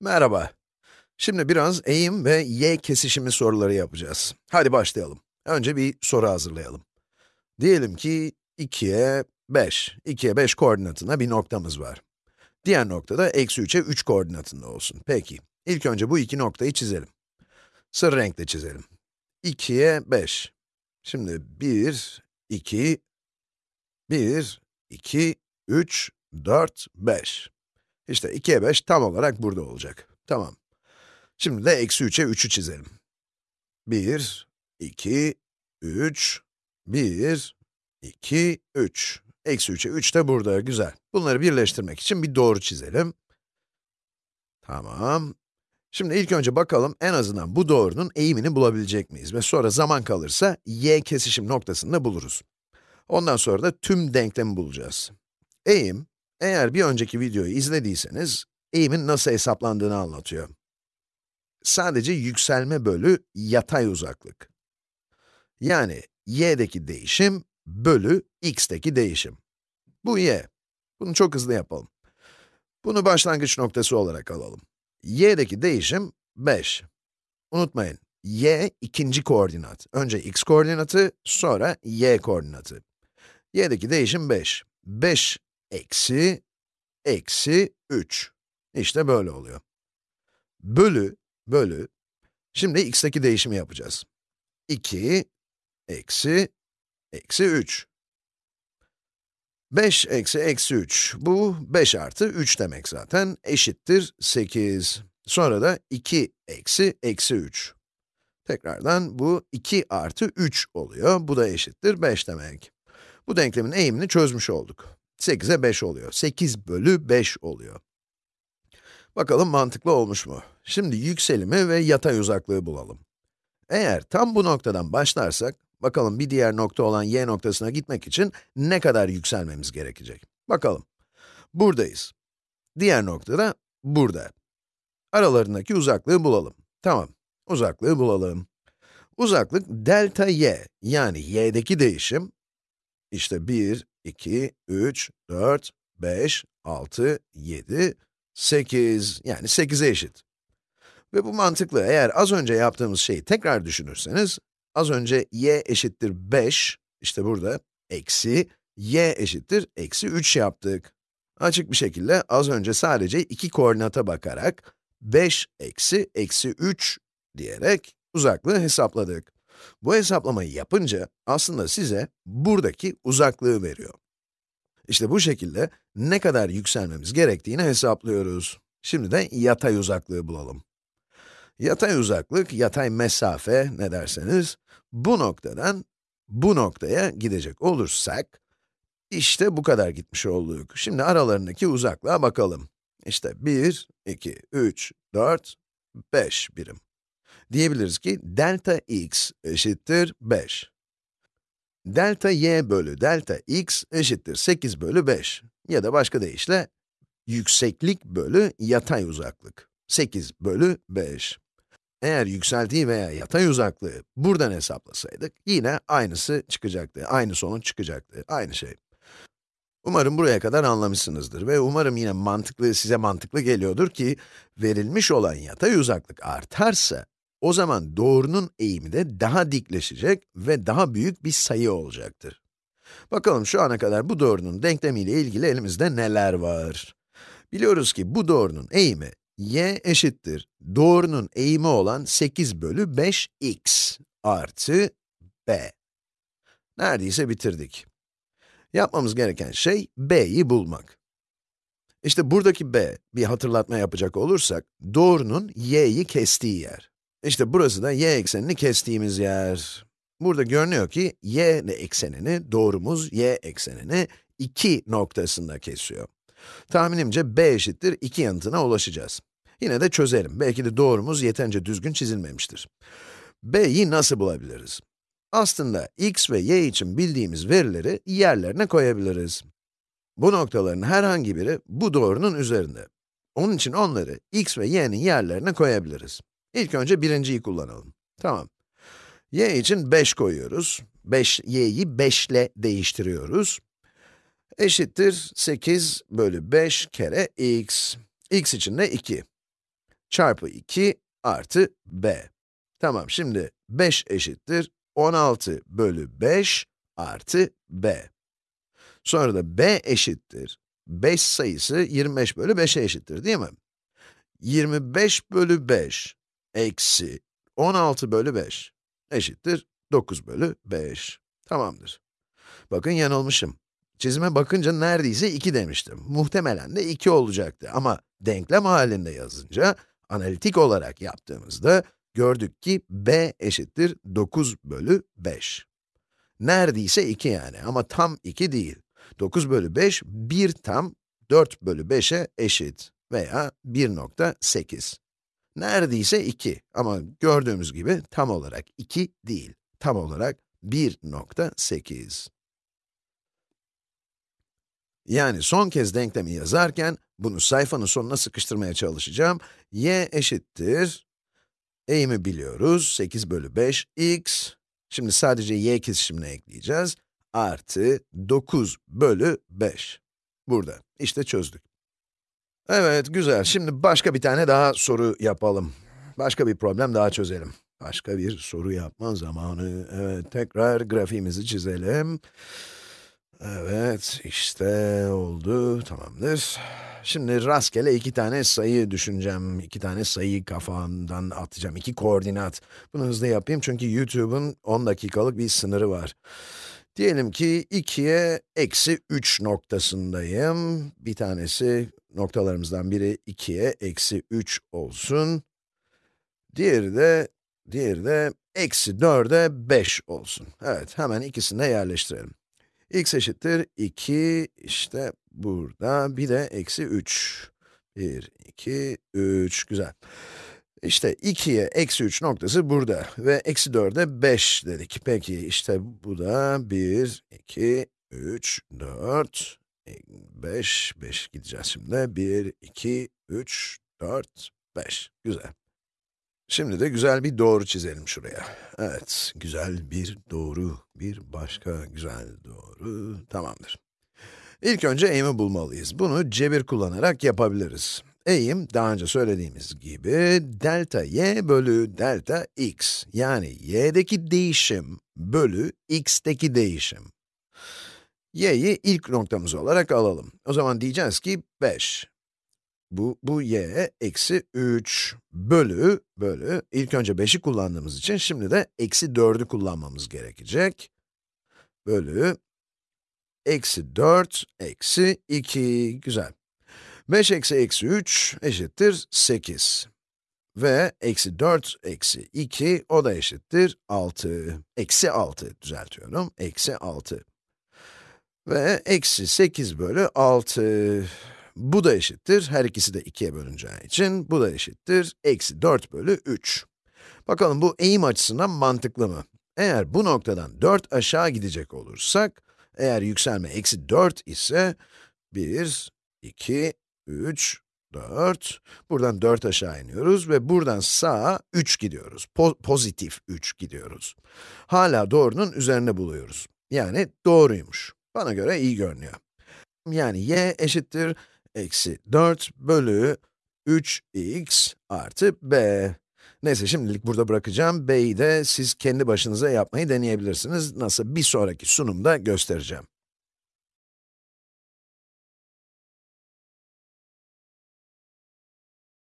Merhaba. Şimdi biraz eğim ve y kesişimi soruları yapacağız. Hadi başlayalım. Önce bir soru hazırlayalım. Diyelim ki 2'ye 5, 2'ye 5 koordinatında bir noktamız var. Diğer nokta da eksi 3'e 3 koordinatında olsun. Peki, ilk önce bu iki noktayı çizelim. Sarı renkle çizelim. 2'ye 5. Şimdi 1, 2, 1, 2, 3, 4, 5. İşte 2'ye 5 tam olarak burada olacak. Tamam. Şimdi de eksi 3'e 3'ü çizelim. 1, 2, 3, 1, 2, 3. Eksi 3'e 3 de burada, güzel. Bunları birleştirmek için bir doğru çizelim. Tamam. Şimdi ilk önce bakalım en azından bu doğrunun eğimini bulabilecek miyiz? Ve sonra zaman kalırsa y kesişim noktasını buluruz. Ondan sonra da tüm denklemi bulacağız. Eğim, eğer bir önceki videoyu izlediyseniz, eğimin nasıl hesaplandığını anlatıyor. Sadece yükselme bölü yatay uzaklık. Yani y'deki değişim bölü x'teki değişim. Bu y. Bunu çok hızlı yapalım. Bunu başlangıç noktası olarak alalım. y'deki değişim 5. Unutmayın, y ikinci koordinat. Önce x koordinatı, sonra y koordinatı. y'deki değişim 5. 5 eksi, eksi 3. İşte böyle oluyor. Bölü, bölü, şimdi x'teki değişimi yapacağız. 2, eksi, eksi 3. 5 eksi eksi 3, bu 5 artı 3 demek zaten, eşittir 8. Sonra da 2 eksi eksi 3. Tekrardan bu 2 artı 3 oluyor, bu da eşittir 5 demek. Bu denklemin eğimini çözmüş olduk. 8'e 5 oluyor. 8 bölü 5 oluyor. Bakalım mantıklı olmuş mu? Şimdi yükselimi ve yatay uzaklığı bulalım. Eğer tam bu noktadan başlarsak, bakalım bir diğer nokta olan y noktasına gitmek için ne kadar yükselmemiz gerekecek? Bakalım. Buradayız. Diğer nokta da burada. Aralarındaki uzaklığı bulalım. Tamam, uzaklığı bulalım. Uzaklık delta y, yani y'deki değişim, işte 1, 2, 3, 4, 5, 6, 7, 8, yani 8'e eşit. Ve bu mantıklı, eğer az önce yaptığımız şeyi tekrar düşünürseniz, az önce y eşittir 5, işte burada, eksi, y eşittir eksi 3 yaptık. Açık bir şekilde az önce sadece iki koordinata bakarak, 5 eksi eksi 3 diyerek uzaklığı hesapladık. Bu hesaplamayı yapınca aslında size buradaki uzaklığı veriyor. İşte bu şekilde ne kadar yükselmemiz gerektiğini hesaplıyoruz. Şimdi de yatay uzaklığı bulalım. Yatay uzaklık, yatay mesafe ne derseniz, bu noktadan bu noktaya gidecek olursak, işte bu kadar gitmiş olduk. Şimdi aralarındaki uzaklığa bakalım. İşte 1, 2, 3, 4, 5 birim. Diyebiliriz ki delta x eşittir 5. Delta y bölü delta x eşittir 8 bölü 5. Ya da başka deyişle, yükseklik bölü yatay uzaklık. 8 bölü 5. Eğer yükseltiği veya yatay uzaklığı buradan hesaplasaydık, yine aynısı çıkacaktı, aynı sonuç çıkacaktı, aynı şey. Umarım buraya kadar anlamışsınızdır ve umarım yine mantıklı, size mantıklı geliyordur ki, verilmiş olan yatay uzaklık artarsa, o zaman doğrunun eğimi de daha dikleşecek ve daha büyük bir sayı olacaktır. Bakalım şu ana kadar bu doğrunun denklemiyle ilgili elimizde neler var? Biliyoruz ki bu doğrunun eğimi y eşittir doğrunun eğimi olan 8 bölü 5x artı b. Neredeyse bitirdik. Yapmamız gereken şey b'yi bulmak. İşte buradaki b, bir hatırlatma yapacak olursak, doğrunun y'yi kestiği yer. İşte burası da y eksenini kestiğimiz yer. Burada görünüyor ki y eksenini, doğrumuz y eksenini 2 noktasında kesiyor. Tahminimce b eşittir 2 yanıtına ulaşacağız. Yine de çözelim. Belki de doğrumuz yeterince düzgün çizilmemiştir. b'yi nasıl bulabiliriz? Aslında x ve y için bildiğimiz verileri yerlerine koyabiliriz. Bu noktaların herhangi biri bu doğrunun üzerinde. Onun için onları x ve y'nin yerlerine koyabiliriz. İlk önce birinciyi kullanalım. Tamam. y için 5 koyuyoruz. 5, y'yi 5 ile değiştiriyoruz. Eşittir 8 bölü 5 kere x. x için de 2. çarpı 2 artı b. Tamam, şimdi 5 eşittir 16 bölü 5 artı b. Sonra da b eşittir 5 sayısı 25 bölü 5'e eşittir değil mi? 25 bölü 5 eksi 16 bölü 5 eşittir 9 bölü 5. Tamamdır. Bakın yanılmışım. Çizime bakınca neredeyse 2 demiştim. Muhtemelen de 2 olacaktı ama denklem halinde yazınca, analitik olarak yaptığımızda gördük ki b eşittir 9 bölü 5. Neredeyse 2 yani ama tam 2 değil. 9 bölü 5, 1 tam 4 bölü 5'e eşit veya 1.8. Neredeyse 2 ama gördüğümüz gibi tam olarak 2 değil. Tam olarak 1.8. Yani son kez denklemi yazarken, bunu sayfanın sonuna sıkıştırmaya çalışacağım. y eşittir, eğimi biliyoruz, 8 bölü 5, x, şimdi sadece y kesişimine ekleyeceğiz, artı 9 bölü 5. Burada, işte çözdük. Evet, güzel. Şimdi başka bir tane daha soru yapalım. Başka bir problem daha çözelim. Başka bir soru yapma zamanı. Evet, tekrar grafiğimizi çizelim. Evet, işte oldu, tamamdır. Şimdi rastgele iki tane sayı düşüneceğim. İki tane sayıyı kafamdan atacağım. İki koordinat. Bunu hızlı yapayım çünkü YouTube'un 10 dakikalık bir sınırı var. Diyelim ki 2'ye eksi 3 noktasındayım. Bir tanesi, noktalarımızdan biri 2'ye eksi 3 olsun. Diğeri de, diğeri de eksi 4'e 5 olsun. Evet, hemen ikisini de yerleştirelim x eşittir 2, işte burada, bir de eksi 3. 1, 2, 3, güzel. İşte 2'ye eksi 3 noktası burada ve eksi 4'e 5 dedik. Peki, işte bu da 1, 2, 3, 4, 5, 5 gideceğiz şimdi. 1, 2, 3, 4, 5. Güzel. Şimdi de güzel bir doğru çizelim şuraya. Evet, güzel bir doğru, bir başka güzel doğru, tamamdır. İlk önce eğimi bulmalıyız. Bunu cebir kullanarak yapabiliriz. Eğim, daha önce söylediğimiz gibi, delta y bölü delta x. Yani y'deki değişim bölü x'teki değişim. Y'yi ilk noktamız olarak alalım. O zaman diyeceğiz ki 5 bu, bu y eksi 3 bölü, bölü, ilk önce 5'i kullandığımız için şimdi de eksi 4'ü kullanmamız gerekecek. Bölü, eksi 4, eksi 2, güzel. 5 eksi eksi 3 eşittir 8. Ve eksi 4 eksi 2, o da eşittir 6. Eksi 6 düzeltiyorum, eksi 6. Ve eksi 8 bölü 6. Bu da eşittir, her ikisi de 2'ye bölüneceği için, bu da eşittir, eksi 4 bölü 3. Bakalım bu eğim açısından mantıklı mı? Eğer bu noktadan 4 aşağı gidecek olursak, eğer yükselme eksi 4 ise, 1, 2, 3, 4, buradan 4 aşağı iniyoruz ve buradan sağa 3 gidiyoruz. Po pozitif 3 gidiyoruz. Hala doğrunun üzerine buluyoruz. Yani doğruymuş. Bana göre iyi görünüyor. Yani y eşittir eksi 4 bölü 3x artı b. Neyse şimdilik burada bırakacağım. b'yi de siz kendi başınıza yapmayı deneyebilirsiniz. Nasıl bir sonraki sunumda göstereceğim.